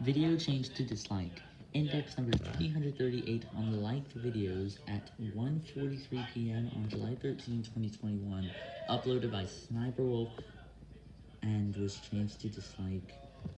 Video changed to dislike. Index number 338 on the liked videos at 1.43pm on July 13, 2021, uploaded by Sniper Wolf, and was changed to dislike.